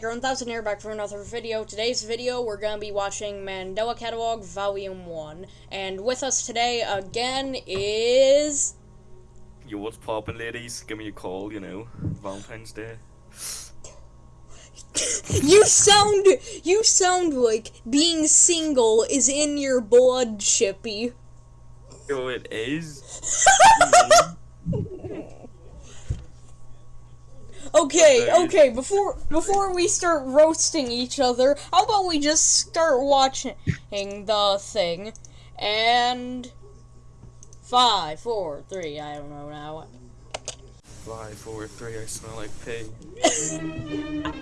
Pancake 1000 here back for another video. Today's video, we're going to be watching Mandela Catalog Volume 1. And with us today, again, is... Yo, what's poppin', ladies? Give me a call, you know, Valentine's Day. you sound... You sound like being single is in your blood, Chippy. Yo, it is. Mm-hmm. Okay, okay, before before we start roasting each other, how about we just start watching the thing? And five, four, three, I don't know now. Five, four, three, I smell like pig.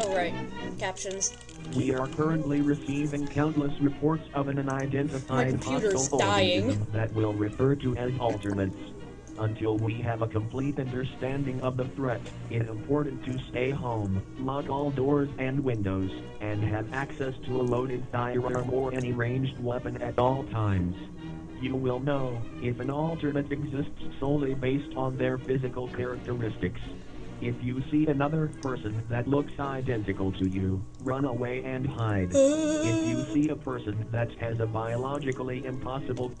oh right, captions. We are currently receiving countless reports of an unidentified hostile dying. organism that will refer to as alternates. Until we have a complete understanding of the threat, it's important to stay home, lock all doors and windows, and have access to a loaded firearm or any ranged weapon at all times. You will know if an alternate exists solely based on their physical characteristics. If you see another person that looks identical to you, run away and hide. If you see a person that has a biologically impossible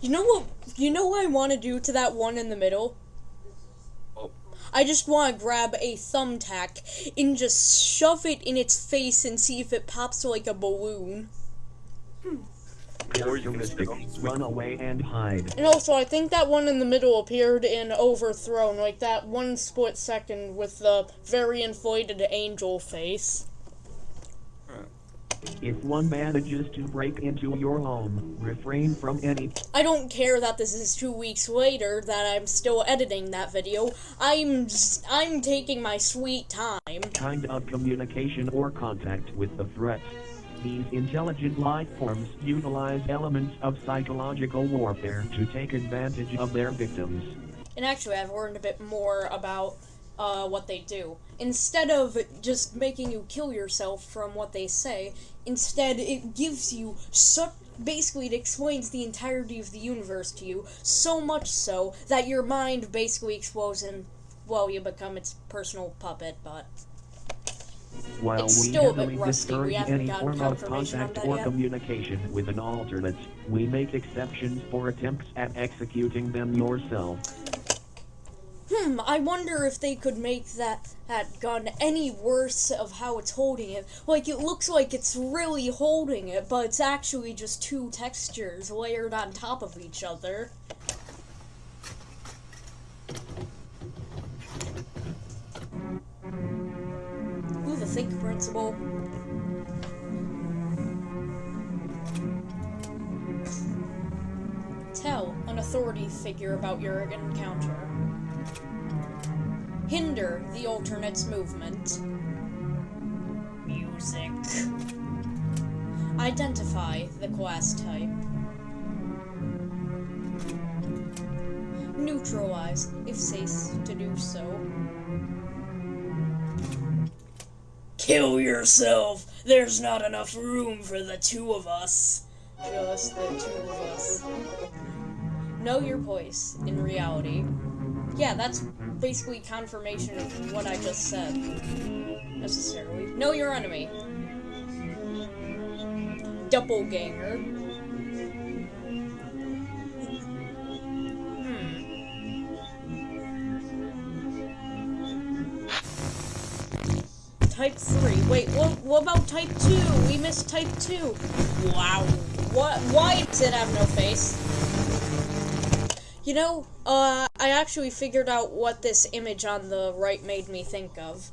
You know what? You know what I want to do to that one in the middle? Oh, I just want to grab a thumbtack and just shove it in its face and see if it pops like a balloon. or you can run away and hide. And also, I think that one in the middle appeared in Overthrown, like that one split second with the very inflated angel face. If one manages to break into your home, refrain from any I don't care that this is two weeks later that I'm still editing that video. I'm I'm taking my sweet time. kind of communication or contact with the threat. These intelligent life forms utilize elements of psychological warfare to take advantage of their victims. And actually, I've learned a bit more about uh, what they do. Instead of just making you kill yourself from what they say, instead it gives you such. Basically, it explains the entirety of the universe to you, so much so that your mind basically explodes and, well, you become its personal puppet, but. While It's we still a bit heavily discourage any form of contact or yet. communication with an alternate, we make exceptions for attempts at executing them yourself. Hmm, I wonder if they could make that that gun any worse of how it's holding it. Like it looks like it's really holding it, but it's actually just two textures layered on top of each other. Ooh, the think principle. Tell an authority figure about your encounter. Hinder the alternate's movement. Music. Identify the class type. Neutralize, if safe to do so. Kill yourself! There's not enough room for the two of us. Just the two of us. Know your place in reality. Yeah, that's basically confirmation of what I just said. Necessarily. Know your enemy. Doppelganger. Hmm. Type 3. Wait, what, what about type 2? We missed type 2. Wow. What? Why does it have no face? You know, uh, I actually figured out what this image on the right made me think of.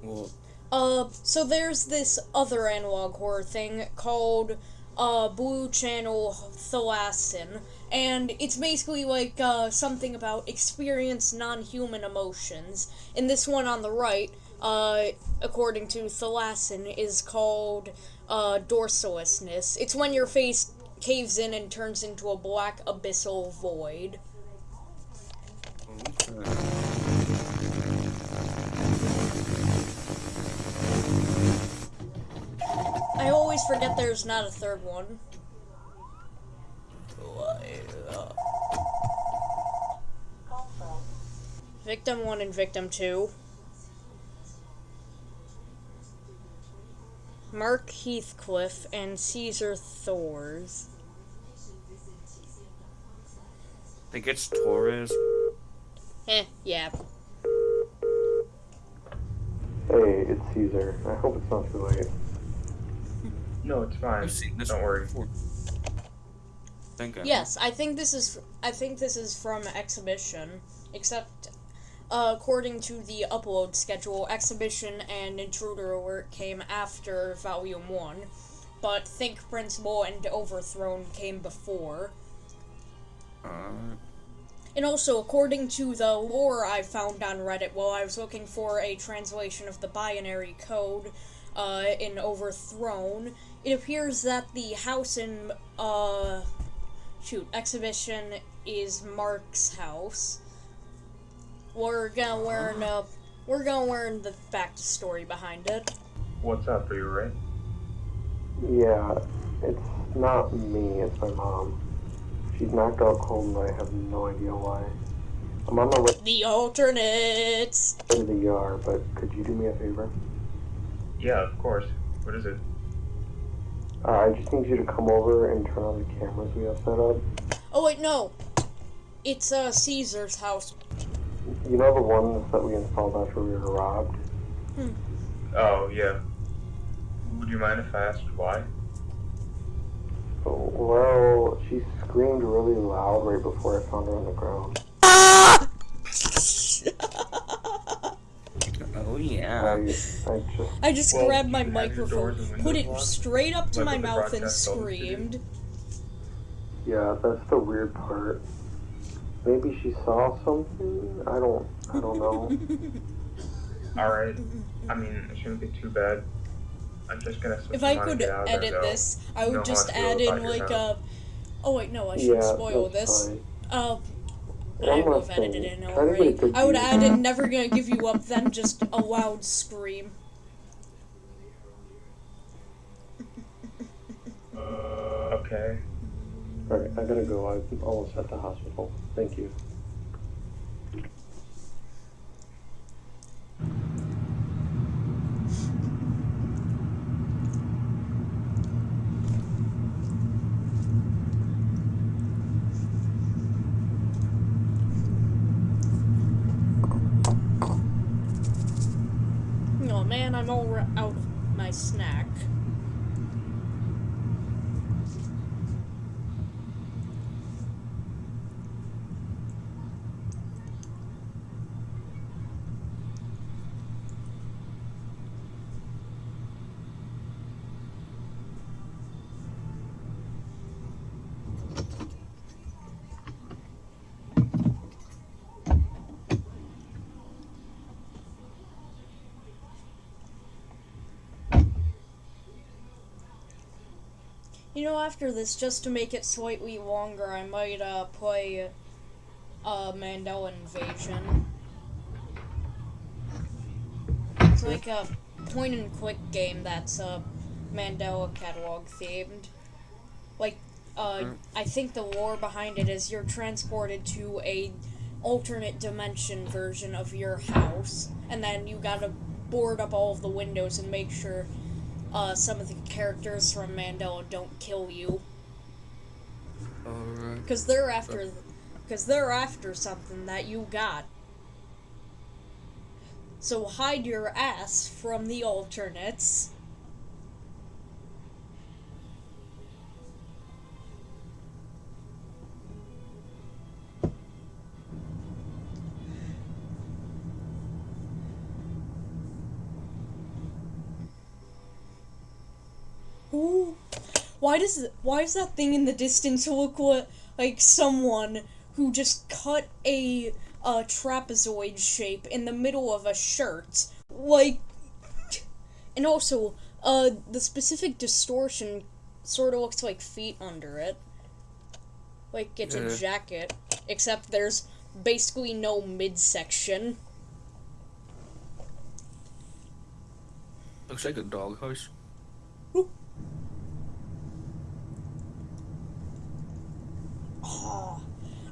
well, Uh, so there's this other analog horror thing called, uh, Blue Channel Thalasin, and it's basically like, uh, something about experience non-human emotions. And this one on the right, uh, according to Thalasin, is called, uh, dorsalousness. It's when your face caves in and turns into a black abyssal void. I always forget there's not a third one. Victim 1 and Victim 2. Mark Heathcliff and Caesar Thors. I think it's Torres. Eh, yeah. Hey, it's Caesar. I hope it's not too late. No, it's fine. I've seen this Don't worry. before. Think I Yes, I think this is. I think this is from exhibition, except. Uh, according to the upload schedule, Exhibition and Intruder Alert came after Volume 1, but Think Principle and Overthrown came before. Uh, And also, according to the lore I found on Reddit while I was looking for a translation of the binary code uh, in Overthrown, it appears that the house in, uh, shoot, Exhibition is Mark's house. We're gonna learn, uh, we're gonna learn the backstory behind it. What's up? Are you right? Yeah, it's not me, it's my mom. She's knocked out cold and I have no idea why. I'm on my way The alternates! to the ER, but could you do me a favor? Yeah, of course. What is it? Uh, I just need you to come over and turn on the cameras we have set up. Oh wait, no! It's, uh, Caesar's house. You know the ones that we installed after we were robbed? Hmm. Oh, yeah. Would you mind if I asked why? Oh, Well, she screamed really loud right before I found her on the ground. oh yeah. I just, I just Well, grabbed my you can have your microphone, put it locked, straight up to like my mouth, and broadcast told us to do. screamed. yeah, that's the weird part. Maybe she saw something? I don't, I don't know. Alright. I mean, it shouldn't be too bad. I'm just gonna switch If I could and there, edit though. this, I would just add in like a. Oh wait, no, I shouldn't spoil this. fine. Uh, One I would last have edited it in Try to get a already. I would view. add in never gonna give you up, then just a loud scream. Okay. Alright, I gotta go. I'm almost at the hospital. Thank you. Oh man, I'm all out of my snack. You know, after this, just to make it slightly longer, I might uh, play uh, Mandela Invasion. It's like a point and click game that's uh, Mandela catalog themed. Like, uh, I think the lore behind it is you're transported to a alternate dimension version of your house, and then you gotta board up all of the windows and make sure uh, some of the characters from Mandela don't kill you Alright. because they're after because they're after something that you got. So hide your ass from the alternates. Ooh. Why does why does that thing in the distance look like someone who just cut a uh, trapezoid shape in the middle of a shirt? Like, and also, uh, the specific distortion sort of looks like feet under it. Like it's Yeah. a jacket, except there's basically no midsection. Looks like a doghouse. Oh,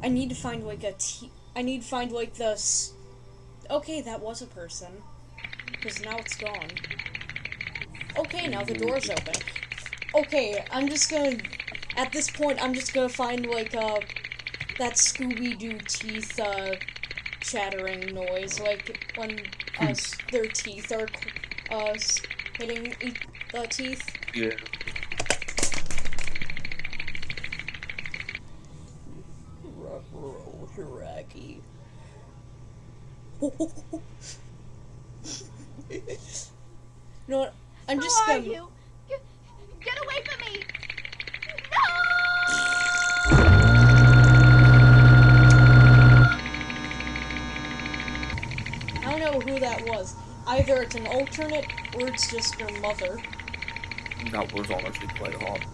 I need to find like a t. I need to find like the. Okay, that was a person. Because now it's gone. Okay, now the door's open. Okay, I'm just gonna. At this point, I'm just gonna find like uh that Scooby Doo teeth uh chattering noise, like when uh, their teeth are uh hitting e- the teeth. Yeah. Hiraki. you know what? I'm just Who are gonna. you? Get, get away from me! No! I don't know who that was. Either it's an alternate or it's just your mother. That was honestly quite hot.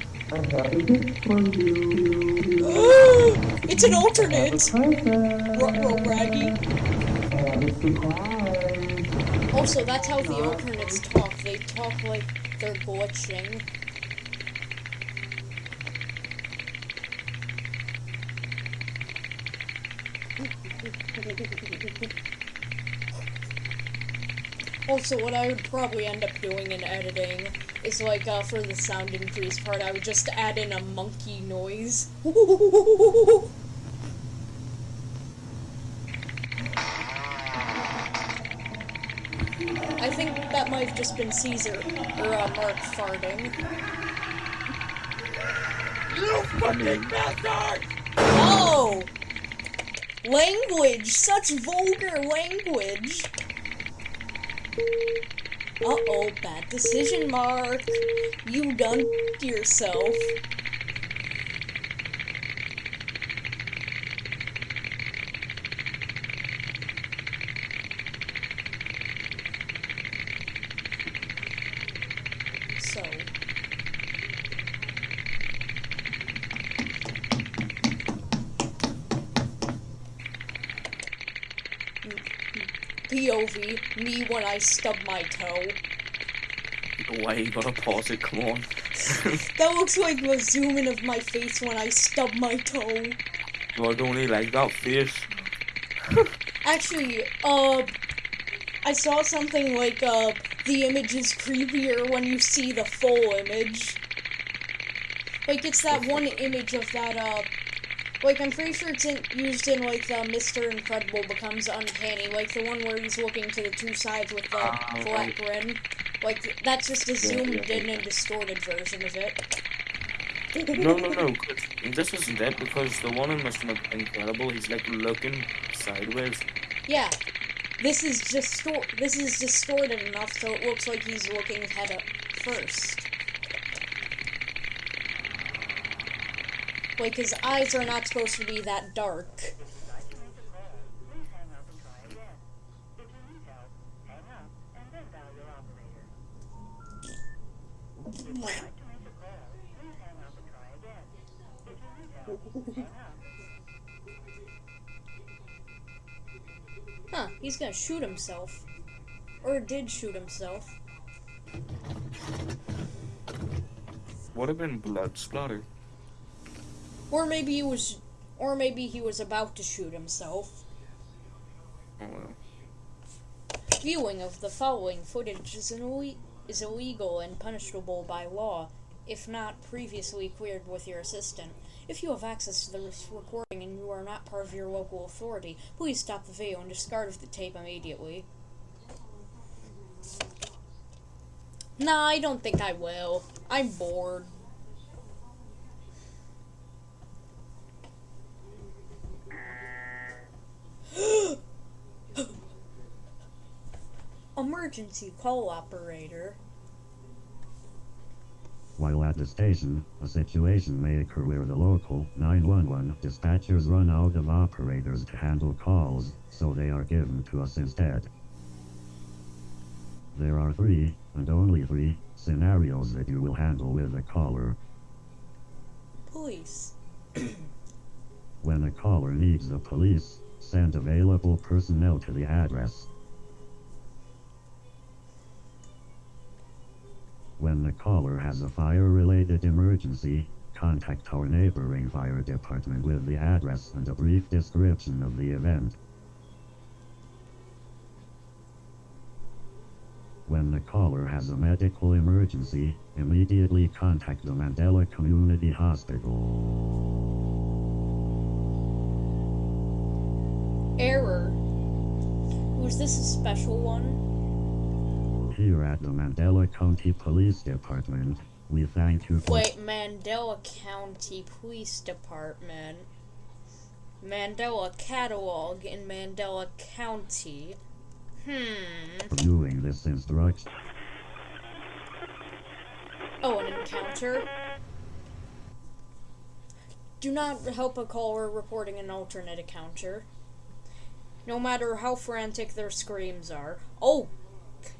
It's an alternate! Ruh-roh, Raggy. I have a surprise. Also, that's how the alternates talk. They talk like they're glitching. Also, what I would probably end up doing in editing is like uh, for the sound increase part, I would just add in a monkey noise. I think that might have just been Caesar or uh, Mark farting. You fucking bastard! Oh! Language! Such vulgar language! Uh oh, bad decision, Mark. You done yourself. Me when I stub my toe. Why you gotta pause it? Come on. That looks like a zoom in of my face when I stub my toe. I don't really like that face. Actually, uh, I saw something like, uh, the image is creepier when you see the full image. Like, it's that one image of that, uh, like, I'm pretty sure it's in, used in, like, the Mr. Incredible Becomes Uncanny, like the one where he's looking to the two sides with the Ah, flat grin. Like, that's just a zoomed yeah, in and distorted version of it. No, no, no. This isn't it because the one in Mr. Incredible, he's like looking sideways. Yeah, this is distor- This is distorted enough so it looks like he's looking head up first. Like his eyes are not supposed to be that dark. Huh, he's gonna shoot himself. Or did shoot himself. Would have been blood splatter. Or maybe he was or maybe he was about to shoot himself. Oh well. Viewing of the following footage is, is illegal and punishable by law, if not previously cleared with your assistant. If you have access to this recording and you are not part of your local authority, please stop the video and discard the tape immediately. Nah, I don't think I will. I'm bored. Emergency call operator. While at the station, a situation may occur where the local 911 dispatchers run out of operators to handle calls, so they are given to us instead. There are three, and only three, scenarios that you will handle with a caller. Police. When a caller needs the police, send available personnel to the address. When the caller has a fire-related emergency, contact our neighboring fire department with the address and a brief description of the event. When the caller has a medical emergency, immediately contact the Mandela Community Hospital. Error. Was this a special one? Here at the Mandela County Police Department, we thank you for Wait, Mandela County Police Department. Mandela Catalog in Mandela County. Hmm. viewing this instruction. Oh, an encounter? Do not help a caller reporting an alternate encounter. No matter how frantic their screams are. Oh,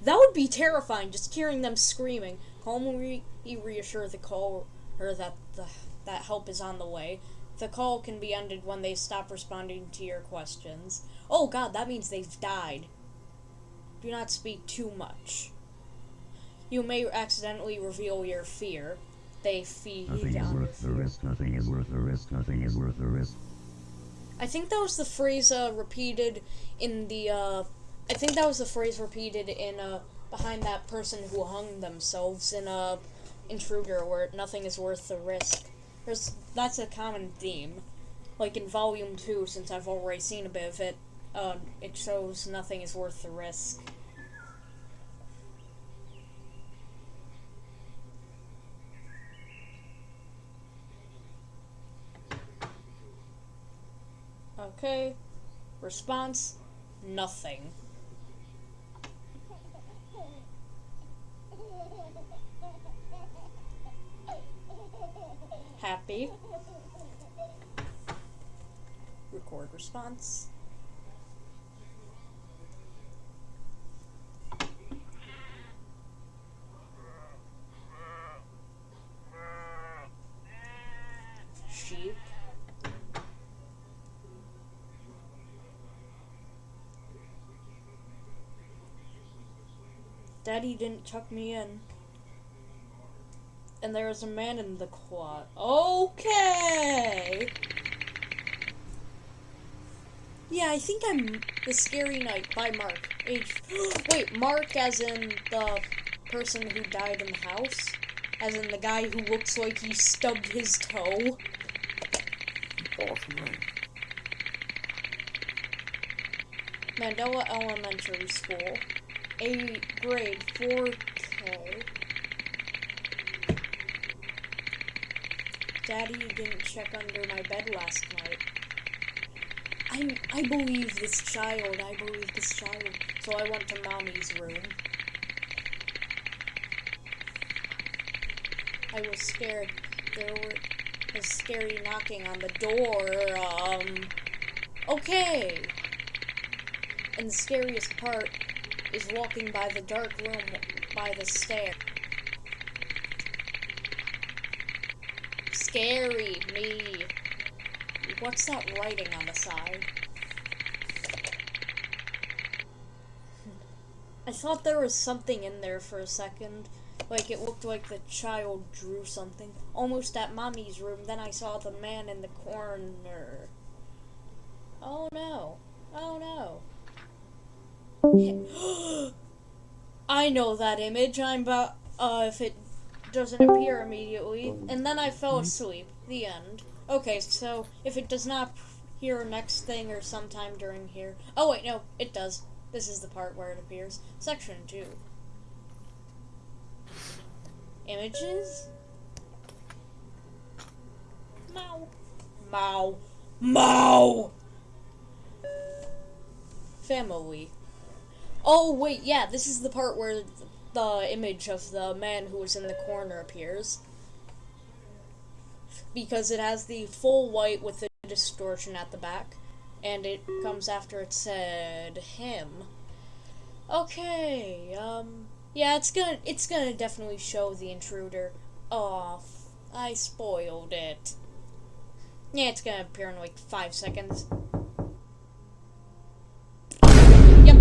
that would be terrifying, just hearing them screaming. Calmly reassure the caller that the, that help is on the way. The call can be ended when they stop responding to your questions. Oh god, that means they've died. Do not speak too much. You may accidentally reveal your fear. They feed Nothing is on your worth the risk, nothing is worth the risk, nothing is worth the risk. I think that was the phrase uh, repeated in the. Uh, I think that was the phrase repeated in uh, behind that person who hung themselves in uh, Intruder, where nothing is worth the risk. There's that's a common theme. Like in Volume Two, since I've already seen a bit of it, uh, it shows nothing is worth the risk. Okay. Response nothing. Happy. Record response. Daddy didn't chuck me in. And there is a man in the quad. Okay. Yeah, I think I'm the Scary Night by Mark. Age. Wait, Mark, as in the person who died in the house, as in the guy who looks like he stubbed his toe. Baltimore. Mandela Elementary School. A grade 4K. Daddy didn't check under my bed last night. I, I believe this child. I believe this child. So I went to mommy's room. I was scared. There were, was scary knocking on the door. Um. Okay. And the scariest part is walking by the dark room by the stair. Scary me. What's that writing on the side? I thought there was something in there for a second. Like it looked like the child drew something. Almost at mommy's room. Then I saw the man in the corner. Oh no. Oh no. I know that image. I'm about uh if it doesn't appear immediately. And then I fell asleep. The end. Okay, so if it does not appear next thing or sometime during here. Oh wait, no, it does. This is the part where it appears. Section 2. Images? Mow. Mow. Mow! Family. Oh, wait, yeah, this is the part where the image of the man who was in the corner appears. Because it has the full white with the distortion at the back. And it comes after it said him. Okay, um, yeah, it's gonna, it's gonna definitely show the intruder. Oh, I spoiled it. Yeah, it's gonna appear in like five seconds. Yep,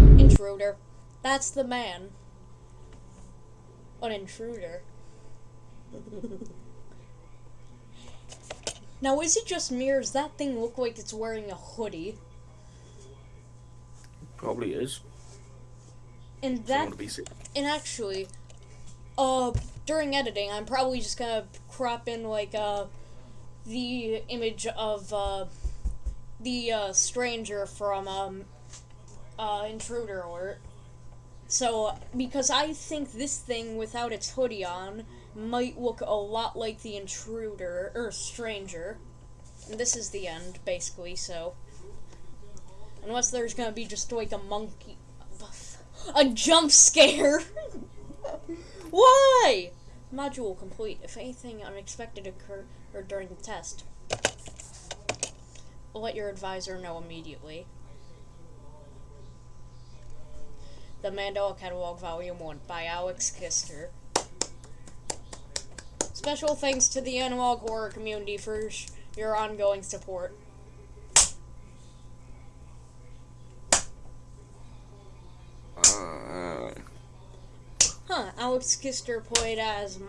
intruder. That's the man. An intruder. now, is it just me or does that thing look like it's wearing a hoodie? Probably is. And that and actually, uh, during editing, I'm probably just gonna crop in like uh, the image of uh, the uh, stranger from um, uh, Intruder Alert. So, because I think this thing without its hoodie on might look a lot like the intruder or stranger. And this is the end, basically. So, unless there's gonna be just like a monkey, a jump scare. Why? Module complete. If anything unexpected occur or during the test, let your advisor know immediately. The Mandela Catalog Volume 1 by Alex Kister. Special thanks to the analog horror community for your ongoing support. Uh, Huh, Alex Kister played as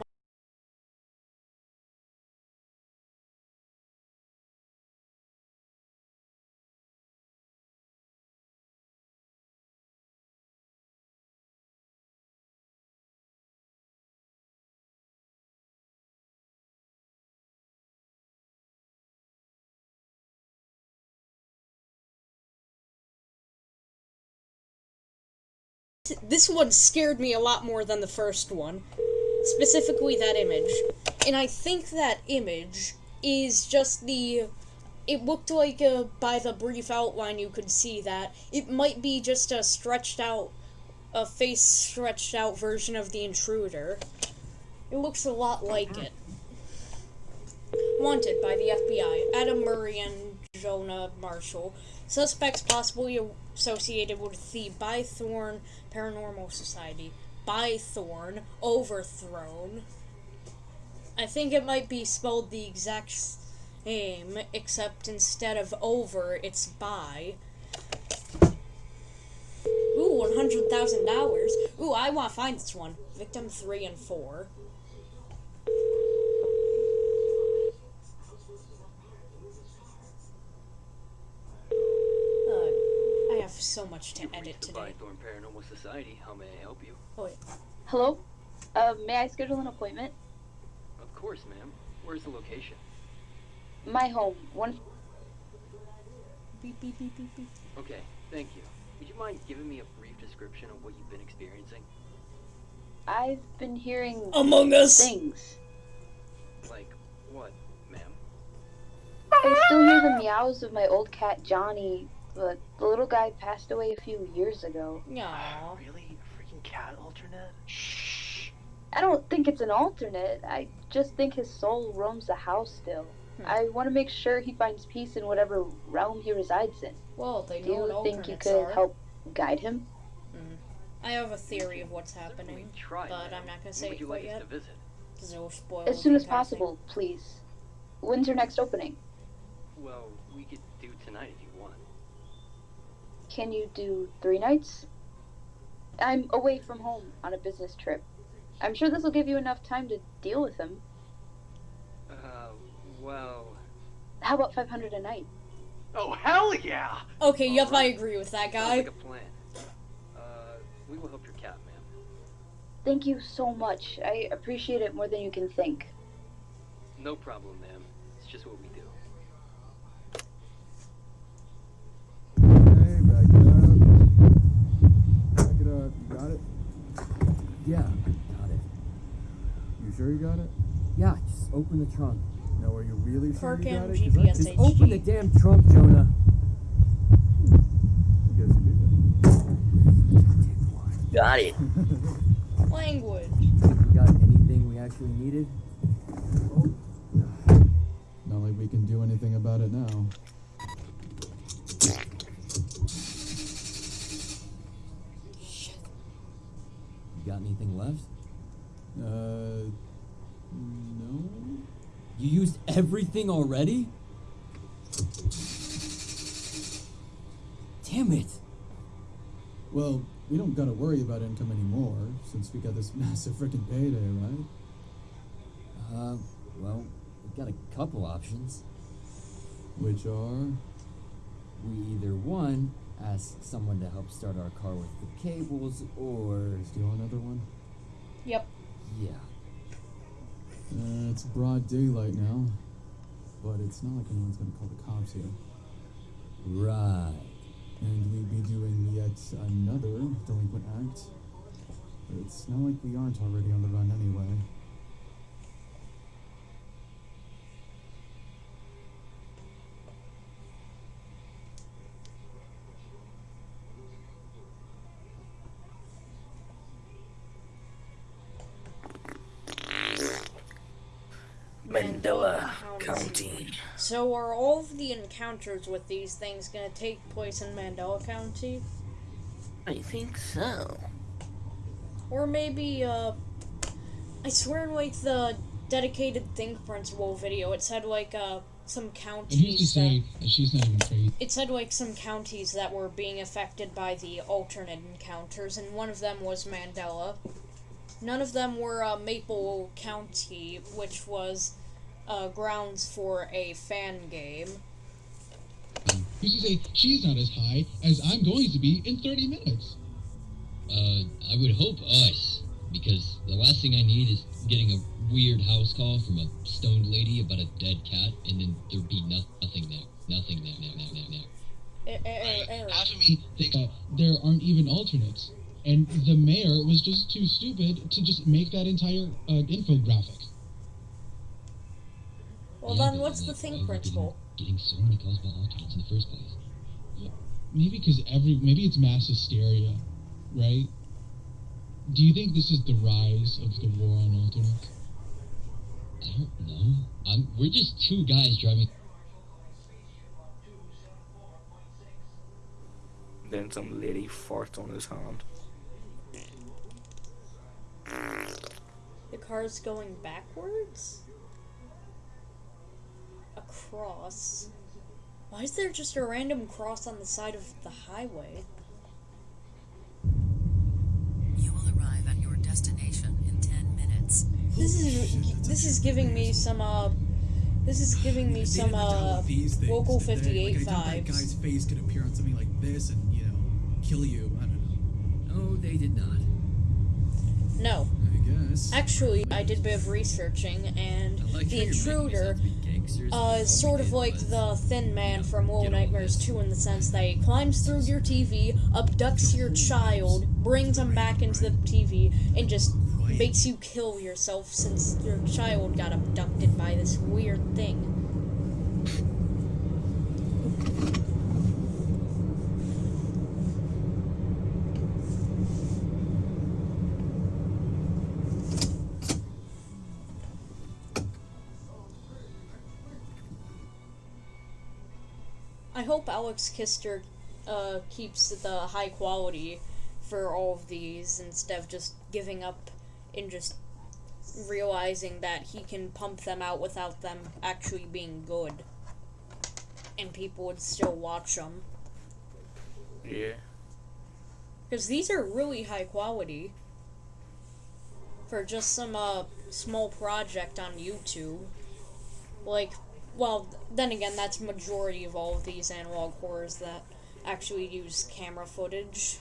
this one scared me a lot more than the first one. Specifically that image. And I think that image is just the it looked like by the brief outline you could see that it might be just a stretched out a face stretched out version of the intruder. It looks a lot like it. Wanted by the FBI, Adam Murray and Jonah Marshall. Suspects possibly associated with the Bythorn Paranormal Society. Bythorn Overthrown. I think it might be spelled the exact same, except instead of over, it's by. Ooh, $100,000. Ooh, I want to find this one. Victim 3 and 4. Uh, I have so much to edit today. Bythorn Paranormal Society. How may I help you? Oh, wait. Hello? Uh, may I schedule an appointment? Of course, ma'am. Where's the location? My home. One. Beep, beep, beep, beep, beep. Okay, thank you. Would you mind giving me a brief description of what you've been experiencing? I've been hearing Among Us! things. Like what, ma'am? I still hear the meows of my old cat Johnny, but the little guy passed away a few years ago. Aw. Really? A freaking cat alternate? Shh. I don't think it's an alternate. I just think his soul roams the house still. Hmm. I want to make sure he finds peace in whatever realm he resides in. Well, they Do know what you think you alternates could are. help guide him? I have a theory of what's Certainly happening, try, but. I'm not gonna say would it quite like yet. to visit? it will spoil. As soon as passing. possible, please. When's your next opening? Well, we could do tonight if you want. Can you do three nights? I'm away from home on a business trip. I'm sure this will give you enough time to deal with him. Uh, well. How about 500 a night? Oh hell yeah! Okay, yep, I Alright. agree with that Sounds guy. like a plan. Uh, we will help your cat, ma'am. Thank you so much. I appreciate it more than you can think. No problem, ma'am. It's just what we do. Okay, back it up. Back it up. You got it? Yeah, got it. You sure you got it? Yeah, just open the trunk. No, are you really sure Park you got and it? 'Cause GPS Just HD. open the damn trunk, Jonah. guess you do. got it. Language. We got anything we actually needed? Not like we can do anything about it now. You got anything left? Uh, no. You used everything already? Damn it. Well, we don't gotta worry about income anymore since we got this massive freaking payday, right? Uh, well, we've got a couple options. Which are We either one, ask someone to help start our car with the cables, or Steal another one? Yep. yeah. Uh, it's broad daylight now, but it's not like anyone's gonna call the cops here. Right. And we'd be doing yet another delinquent act. But it's not like we aren't already on the run anyway. Mandela County. So are all of the encounters with these things gonna take place in Mandela County? I think so. Or maybe, uh, I swear, like the dedicated Think Principle video, it said like uh some And who's to counties that say that she's not even crazy? it said like some counties that were being affected by the alternate encounters, and one of them was Mandela. None of them were uh, Maple County, which was uh, grounds for a fan game. You to say she's not as high as I'm going to be in 30 minutes? Uh, I would hope us, because the last thing I need is getting a weird house call from a stoned lady about a dead cat, and then there'd be no- nothing there. Nothing there, there, there, there, there. Er- er- er- Half of me thinks that there aren't even alternates. And the mayor was just too stupid to just make that entire uh, infographic. Well, then what's the like, why Think are Principle? Getting, getting so many calls about alternates in the first place. Maybe because every maybe it's mass hysteria, right? Do you think this is the rise of the war on alternates? I don't know. I'm, we're just two guys driving. Then some lady farts on his hand. The car's going backwards? A cross? Why is there just a random cross on the side of the highway? You will arrive at your destination in 10 minutes. This is this is giving me some uh this is giving me some uh these things, local did they? 58 like, I doubt that vibes. guy's face could appear on something like this and you know kill you. I don't know. No, they did not. No. I guess. Actually, I did a bit of researching, and like the how you're making intruder gangsters, uh, sort of like was, the thin man you know, from Little all Nightmares this. 2 in the sense that he climbs through your TV, abducts your child, brings him back into the TV, and just makes you kill yourself since your child got abducted by this weird thing. I hope Alex Kister uh, keeps the high quality for all of these instead of just giving up and just realizing that he can pump them out without them actually being good. And people would still watch them. Yeah. Because these are really high quality. For just some uh, small project on YouTube. Like, well, then again, that's majority of all of these analog horrors that actually use camera footage.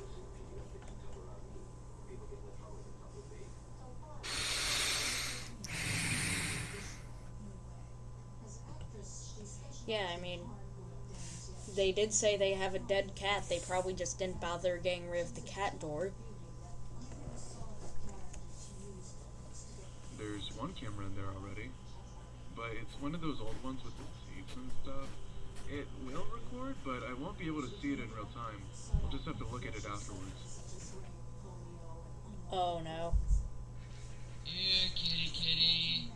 Yeah, I mean, they did say they have a dead cat. They probably just didn't bother getting rid of the cat door. There's one camera in there already, but it's one of those old ones with the seats and stuff. It will record, but I won't be able to see it in real time. I'll just have to look at it afterwards. Oh no. Here, kitty, kitty.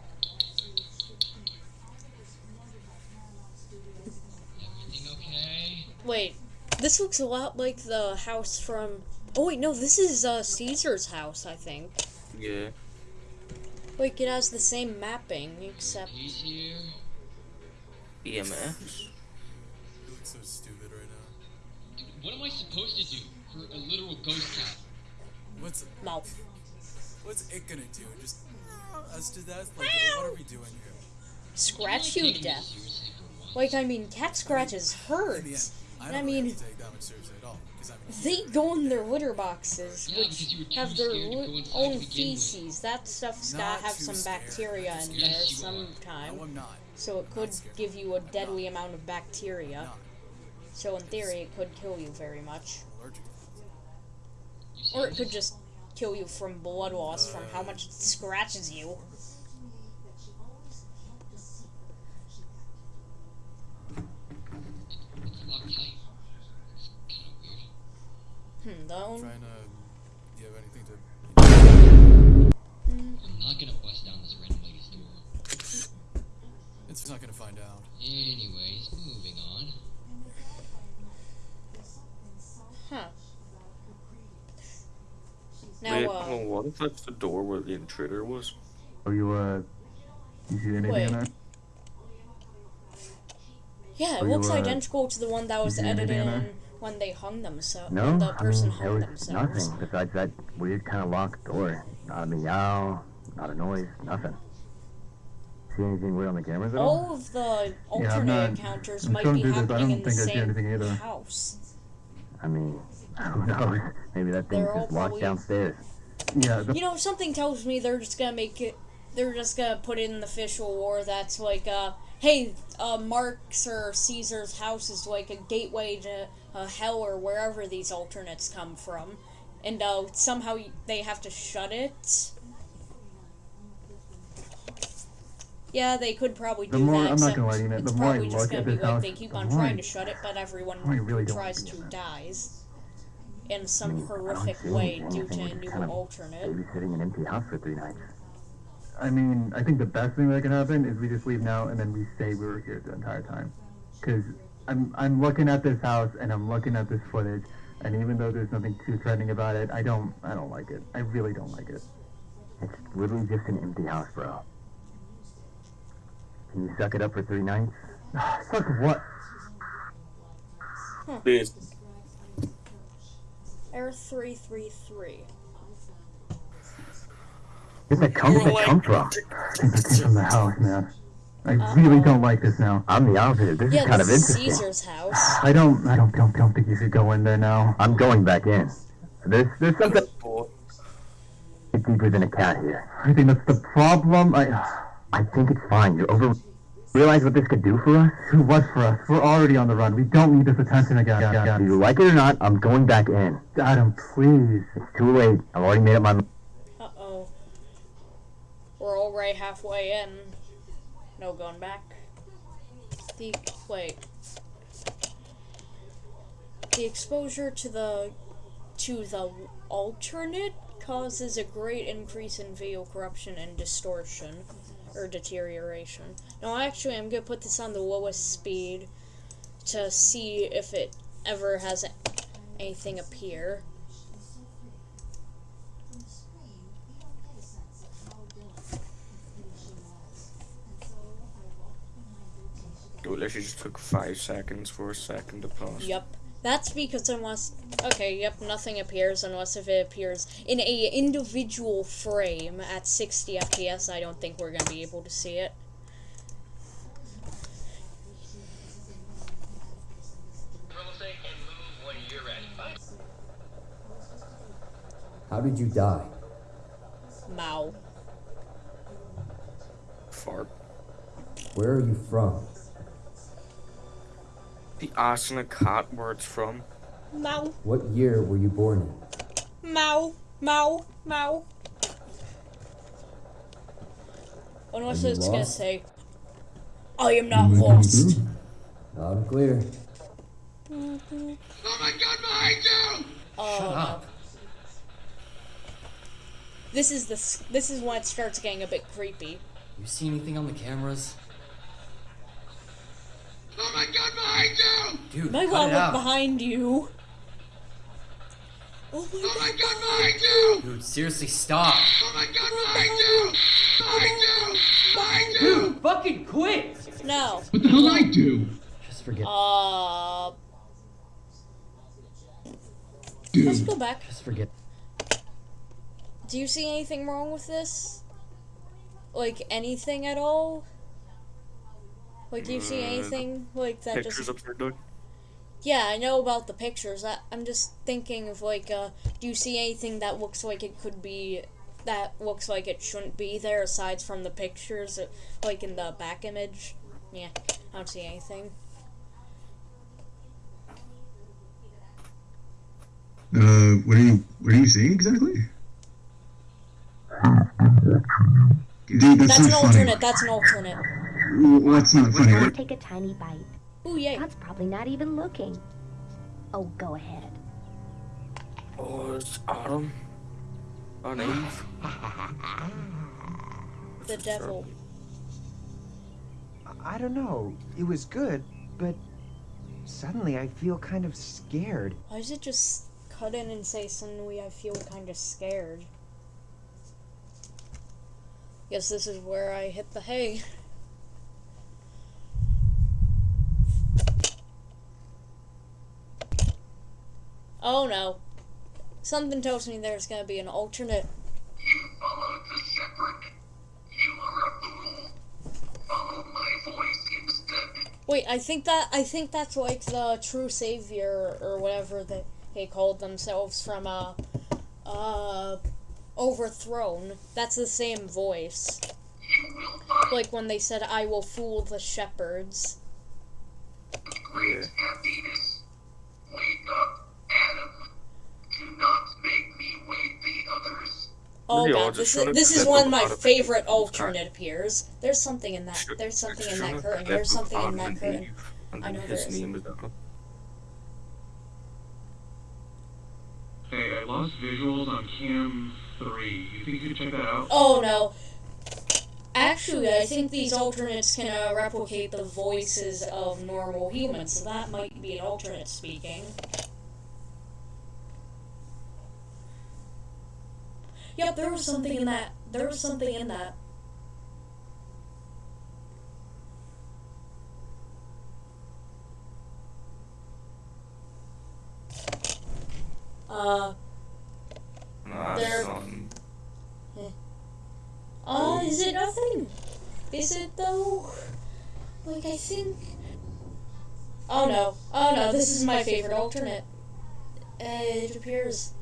Everything okay? Wait, this looks a lot like the house from. Oh wait, no, this is uh, Caesar's house, I think. Yeah. Like it has the same mapping, except. He's here. EMS. You look so stupid right now. Dude, what am I supposed to do for a literal ghost cat? What's No. what's it gonna do? Just us to death? Like what are we doing here? Scratch you to death. Like, I mean, cat scratches hurt. I And don't I really mean, have take that much seriously at all. I mean, they go in their litter boxes, Yeah, because you were which have their li- go inside to own begin with. feces. That stuff's Not gotta have some scared. bacteria in Yes, there you sometime. no, I'm not. So it could give you a deadly amount of bacteria. So in theory, it could kill you very much. I'm allergic. You Or it could just kill you from blood loss from how uh, much it scratches you. It's locked tight. It's kind of weird. Hmm, the I'm trying to. Do you have anything to? I'm not gonna bust down this random lady's door. It's not gonna find out. Anyways, moving on. Huh. Now, Wait, uh, well, what if that's the door where the intruder was? Are you, uh, you see anything Wait. in there? yeah, it Are you, looks uh, identical to the one that was edited in there? in when they hung themselves. No, the I person mean, there was themselves. nothing besides that weird kind of locked door. Not a meow, not a noise, nothing. See anything weird on the cameras at all? All of the alternate I'm not- encounters I'm might be through this, I happening don't in the think I see same anything either. house. I mean, who knows? Maybe that thing's just locked downstairs. Yeah, the You know, something tells me they're just gonna make it. They're just gonna put it in the official war that's like, uh, hey, uh, Mark's or Caesar's house is like a gateway to uh, hell or wherever these alternates come from, and uh, somehow they have to shut it. Yeah, they could probably The do more- that. I'm not gonna lie to you, man, it's the more I probably just look gonna at be this like house, they keep the on more I- trying to shut it, but everyone more really tries to it. dies in some I don't horrific way due to we're a just new kind of alternate. babysitting an empty house for three nights. I mean, I think the best thing that can happen is we just leave now and then we say we were here the entire time. Because I'm, I'm looking at this house and I'm looking at this footage, and even though there's nothing too threatening about it, I don't, I don't like it. I really don't like it. It's literally just an empty house, bro. Can you suck it up for three nights? Suck what? This Air three three three. Where'd that come, You're that like- come from? I think it came from the house, man. I really don't like this now. I'm the opposite. This Yeah, is kind this of is interesting. Caesar's house. I don't, I don't, don't, don't think you should go in there now. I'm going back in. There's, there's something deeper than a cat here. I think that's the problem. I, I think it's fine. You're over. Realize what this could do for us? What for us? We're already on the run. We don't need this attention again. Do you like it or not? I'm going back in. Adam, please. It's too late. I've already made up my. mind. We're already halfway in. No going back. The wait. The exposure to the to the alternate causes a great increase in video corruption and distortion or deterioration. Now actually I'm gonna put this on the lowest speed to see if it ever has anything appear. Literally just took five seconds for a second to pass. Yep. That's because unless okay, yep, nothing appears unless if it appears in a individual frame at 60 FPS. I don't think we're gonna be able to see it. How did you die? Mao. Fart. Where are you from? The ass and a cat where it's from. Mao. What year were you born in? Mao. Mao. Mao. Unless Are you it's gonna lost? say, I am not mm-hmm. lost. Loud and clear. Oh my god, behind you! Oh, Shut no. up. This is the this is when it starts getting a bit creepy. You see anything on the cameras? Oh my god, behind you! Dude, My cut god, it look out. behind you. Oh my, god, behind you! Dude, seriously, stop. Oh my god, behind you! Behind you! Behind you! Dude, fucking quit! No. What the hell I do? Just forget. Uh. Dude. Let's go back. Just forget. Do you see anything wrong with this? Like anything at all? Like, do you see Uh, anything like that Pictures just upside down. Yeah, I know about the pictures. I, I'm just thinking of like, uh, do you see anything that looks like it could be, that looks like it shouldn't be there aside from the pictures, uh, like in the back image? Yeah, I don't see anything. Uh, what are you what are you saying exactly? Dude, that's, That's an funny. alternate. That's an alternate. Well, that's not funny. right? Take a tiny bite. Ooh, yay. That's probably not even looking. Oh, go ahead. Oh, it's Autumn. On Eve. Ah. The devil. I don't know. It was good, but suddenly I feel kind of scared. Why does it just cut in and say suddenly I feel kind of scared? Guess this is where I hit the hay. Oh no. Something tells me there's gonna be an alternate. Followed the shepherd. You are a fool. Follow my voice instead. Wait, I think that I think that's like the true savior or whatever they they called themselves from uh uh overthrown. That's the same voice. Like when they said I will fool the shepherds. Great happiness. Wake up, Adam. Do not make me wake the others. Oh Really, god, this is this is one of my favorite alternate appears. There's something in that. There's something in that curtain. There's something in that curtain. And I then know his there is. name is Adam. Hey, I lost visuals on cam 3. You think you could check that out? Oh no. Actually, I think these alternates can uh, replicate the voices of normal humans, so that might be an alternate speaking. Yep, there was something in that. There was something in that. Uh, Nah, There- it's nothing. Uh, is it nothing? Is it though? Like, I think. Oh no. Oh no, this is my favorite alternate. Uh, it appears.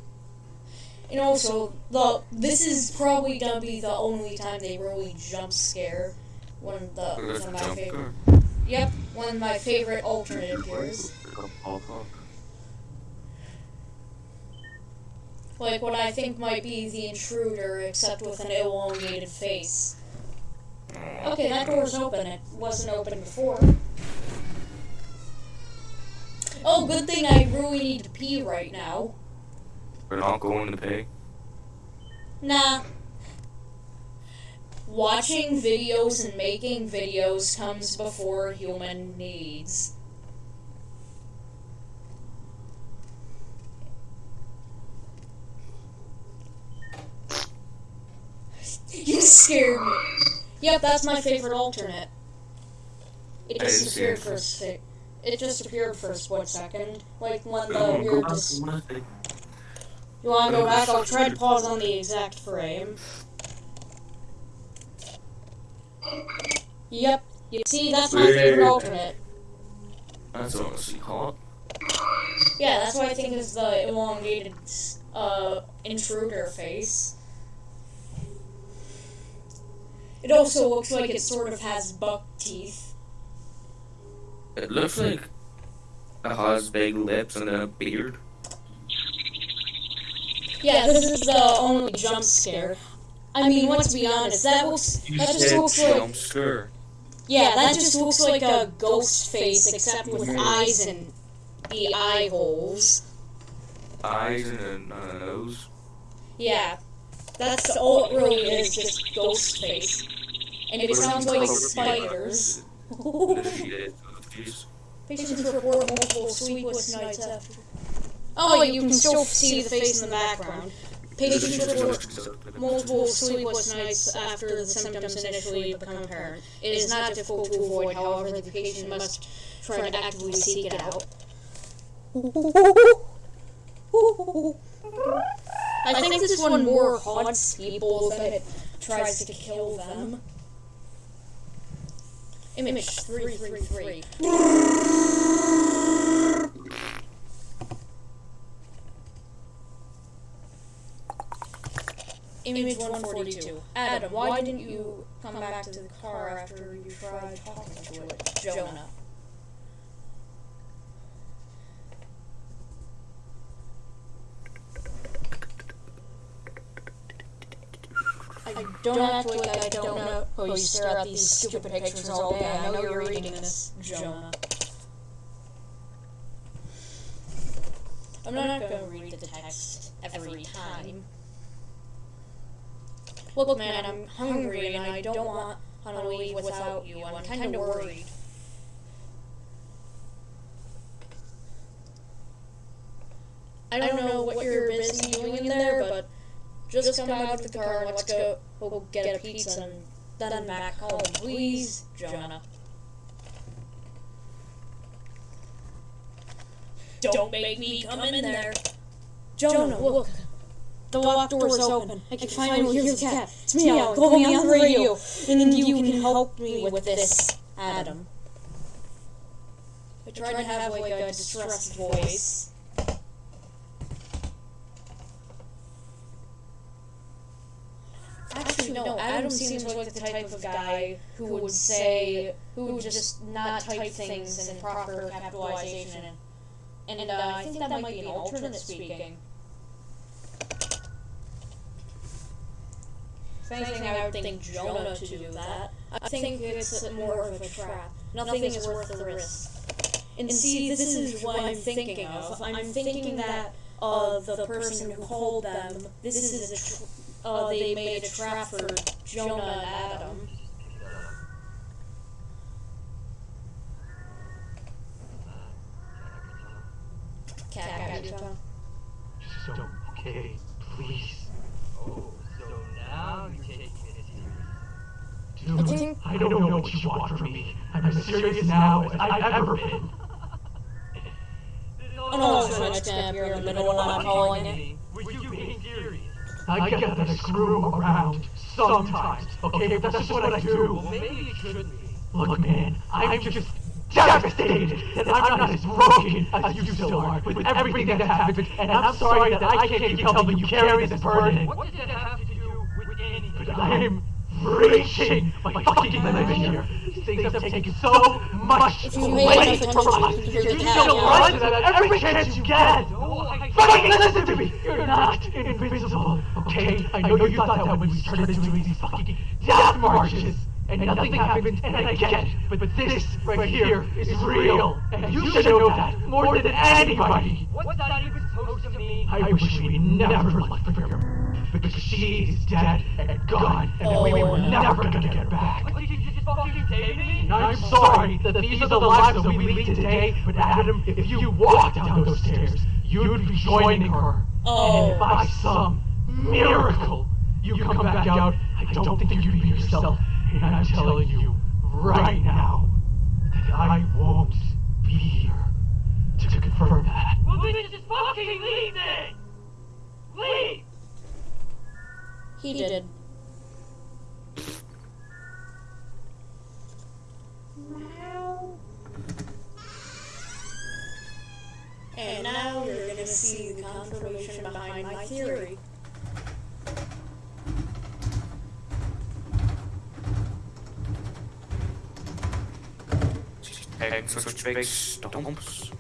And also, the this is probably gonna be the only time they really jump scare one of the one of my favorite. Yep, one of my favorite alternate appears. Like what I think might be the intruder, except with an elongated face. Okay, that door's open. It wasn't open before. Oh, good thing I really need to pee right now. We're not going to pee? Nah. Watching videos and making videos comes before human needs. You scared me. Yep, that's my favorite alternate. It I didn't see disappeared for a sec. It just appeared for a split second, like when the Oh, weird. go Dis- back, go you wanna go back? I'll try to pause on the exact frame. Yep. You see, that's my favorite alternate. That's honestly hot. Yeah, that's what I think is the elongated uh, intruder face. It also looks like it sort of has buck teeth. It looks like it has big lips and a beard. Yeah, this is the only jump scare. I mean, let's be honest, that looks that just looks like jump scare. yeah, that just looks like a ghost face except with mm-hmm. eyes and the eye holes. Eyes and a nose. Yeah, that's all it really is, just ghost face. And it sounds like spiders. Patients report multiple sleepless nights after. Oh, you can still see the face in the background. Patients report multiple sleepless nights after the symptoms initially become apparent. It is not difficult to avoid, however, the patient must try to actively seek it out. I, I think, think, this one more haunts people than it tries to kill them. Image 333. Image 142. Adam, why didn't you come back to the car after you tried talking to it, Jonah? I don't act like I don't know. Oh, you stare at these stupid pictures all day. I know you're reading this, Jonah. I'm not gonna read the text every time. Look, man, I'm hungry and I don't want to leave without you. I'm kind of worried. I don't know what you're busy doing in there, but just come out of the car and let's go, go get a pizza and then back home, please, Jonah. Don't make me come in there. Jonah, look. The locked is open. I can finally hear the cat. It's me, Al. Call me on the radio. And then you can help me with this, Adam. I tried to have like a distressed voice. Actually, no, Adam seems like the type of guy who would say, who would just not type things in proper capitalization. And, and uh, I think that might be an alternate speaking. If anything, I would think Jonah to do that. I think it's more of a trap. Nothing is worth the risk. And see, this is what I'm thinking of. I'm thinking that uh, the person who called them, this is a tr- uh, they made a trap for Jonah and Adam. Cat, cat, cat. So, okay, please. Oh, so now you're taking it Dude, I don't know what you want from me. I'm as serious now as I've ever been. Oh no, so much gap here in the middle when I'm calling it. Were you being serious? I get that I screw around sometimes, okay? But that's just what I do. Well, maybe you shouldn't be. Look, man, I'm just devastated that I'm not as broken as you still are with everything that happened, and I'm sorry that I can't keep helping you carry this burden. What does that have to do with anything? But I'm reaching my fucking limit here. Things have taken so much If you pay away from us. you can hear You the still run every chance you get. No, I Fucking listen to me! You're not invisible, okay? I know you thought that when we started doing these fucking death marches. And nothing happened, and I get it. But, but this right here is real. And you should know that more than anybody. What's that even supposed to mean? I wish we never left for her. Because she is dead and gone, and we oh. were never gonna get back. What, did you just fucking say to me? And I'm sorry that these are the lives that we lead today, but Adam, if you walk down those stairs, you'd be joining her. And oh. by some miracle you come back out, I don't think you'd be yourself. And I'm telling you right now that I won't be here to confirm that. Well, then just fucking leave then! Leave! He did. And now you're gonna see the confirmation behind my theory. Taking stomps.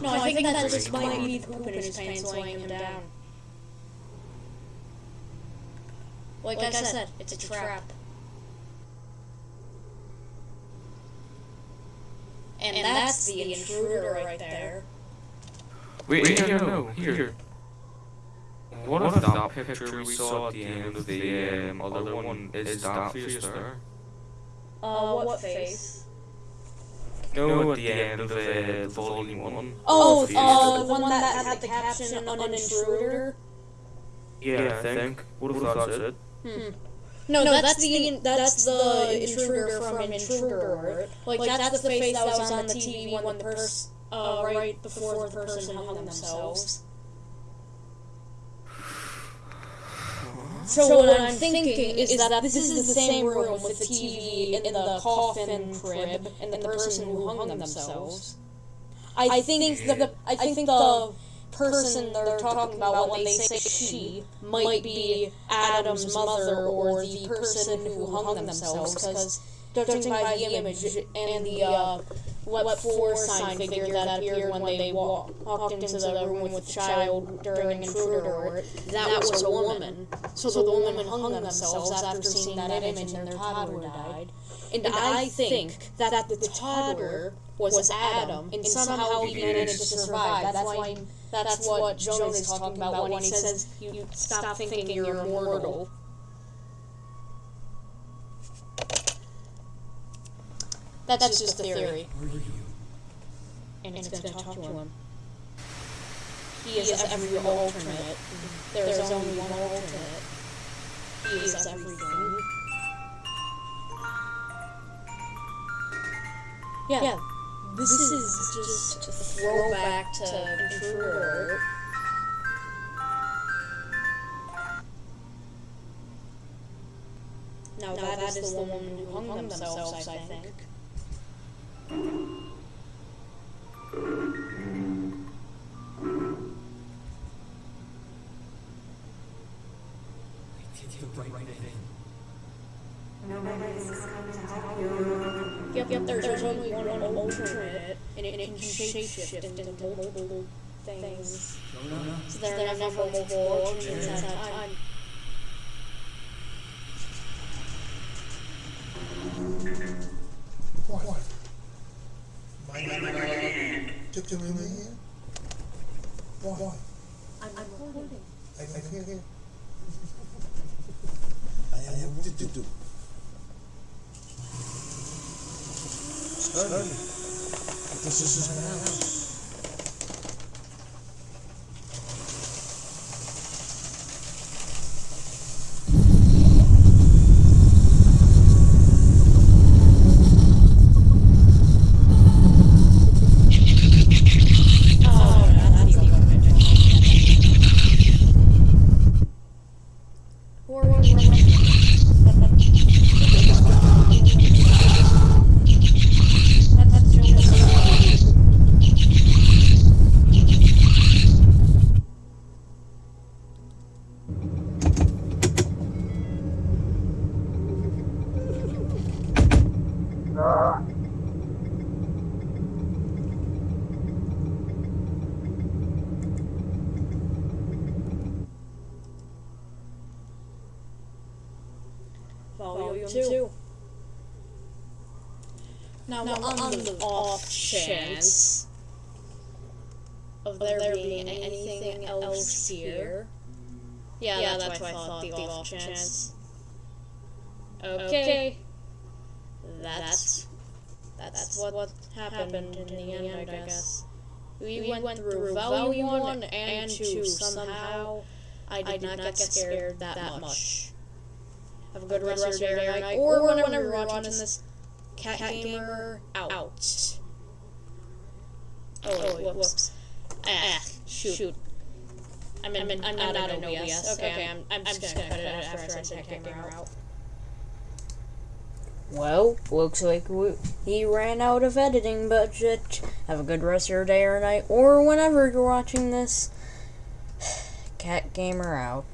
No, I think that just might be the poop in his pants weighing him down. Like, I said, it's a trap. And that's the intruder right there. Wait, no, no, no, here. What if that picture we saw at the end of the um, other one is that face there? Uh, what face? No, at the end of uh, volume one. Oh, Face uh, the one that had the caption on an intruder? Yeah, I think. What if that's it? Hmm. No, no that's, the that's the intruder from Intruder Alert. Like, that's, the face that was on the TV when the person uh, right before the person hung themselves. So, what I'm thinking is that this is the same room with the TV in the coffin crib and the person who hung themselves. I think the I think the person they're talking about when they say she might be Adam's mother or the person who hung themselves, because judging by the image and the uh, what four sign figure that appeared when they wa- walked into the room with the child during intruder that was a woman. So the woman hung themselves after seeing that image and their toddler died. And I think that at the toddler was Adam, and somehow he managed to survive. That's why. That's what Jonah's is talking about when he says, "You stop thinking you're immortal." That's, just a theory. And it's, gonna, talk, to him. He is, every alternate. There's, only one alternate. He is everything. Yeah. yeah. This, is, just a throwback to Intruder. Now, that, that is the woman who hung themselves, I think. Yep, can shapeshift into multiple things. So there are never multiple alternates at a time. What? My hand. Took to my hand? Why? I'm, I'm holding. I, I can't hear. I am to do. do. Study. This is my house. Volume 2. Now, now on, on the off chance of there, there being anything else here. Yeah, yeah that's, that's why I thought the off chance. Okay. That's that's what, what happened in the end, I guess. We, we went, went through volume 1 and 2 somehow. I did, I did not, not get scared that, that much. Have a good, Have rest, rest of your day or night, or, or whenever, whenever you're watching this Cat, Cat Gamer out. out. Oh, oh whoops. whoops. Ah, shoot. shoot. I'm, in, I'm, I'm not out of OBS. Okay, okay, I'm, I'm, I'm just gonna cut it after, after I send Cat Gamer out. Well, looks like we, he ran out of editing budget. Have a good rest of your day or night, or whenever you're watching this. Cat Gamer out.